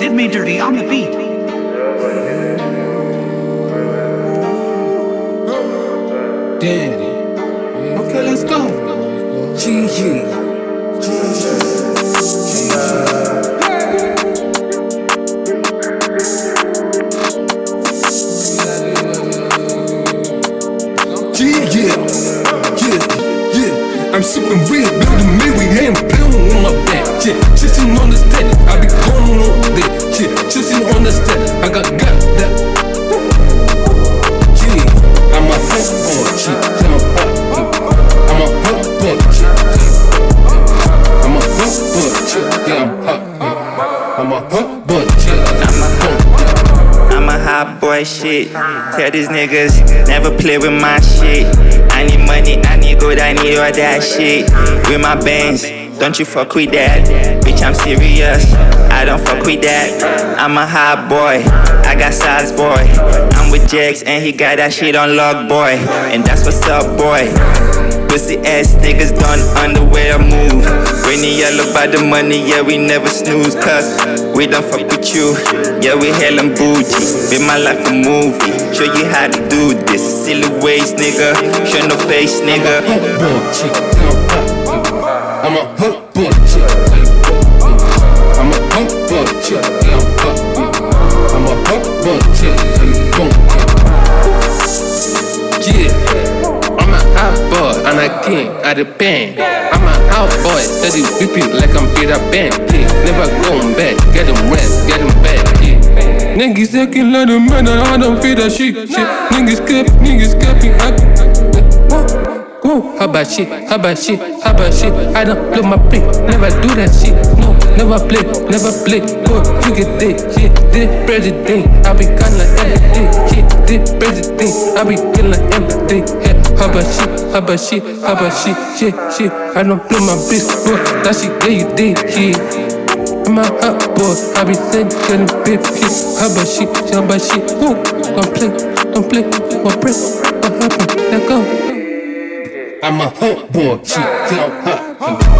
Did me dirty on the beat. Daddy. Okay, let's go. GG. Yeah, yeah, yeah. I'm sipping red, building me, we ain't pounding on my back. Yeah, I'm a hot boy, shit. I'm a hot. Boy shit. Tell these niggas never play with my shit. I need money, I need good, I need all that shit. With my bands, don't you fuck with that. Bitch, I'm serious. I don't fuck with that. I'm a hot boy. I got size boy. I'm with Jax and he got that shit on lock boy. And that's what's up, boy. Pussy ass niggas done underwear move. When you yell about the money, yeah, we never snooze. Cause we don't fuck with you. Yeah, we hellin' bougie. Be my life a movie. Show you how to do this. Silly ways, nigga. Show no face, nigga. boy. I'm a hot boy, chick. I'm a I king pen. I'm a hot boy, steady whipping like I'm Peter Pan. Yeah, never going back. Get them rest, get them back. Yeah. Niggas acting like the man I don't feel that shit. shit. Niggas cap, niggas capping. Whoa, how about shit? How about shit? How about shit? I don't blow my pick, never do that shit. No, never play, never play. Boy, you get this, shit. This president, I be kinda everything. Shit, this president, I be killing everything. Hey, how about she, How about she, How about she, Shit, she. I don't blow my bitch, boy, that shit, yeah, you did, shit. I'm a hot boy, I be saying, getting big shit. How about she, How about she, Whoa, don't play, don't play. What break? What happened? Let go. I'm a hot boy, chick, yeah, hot.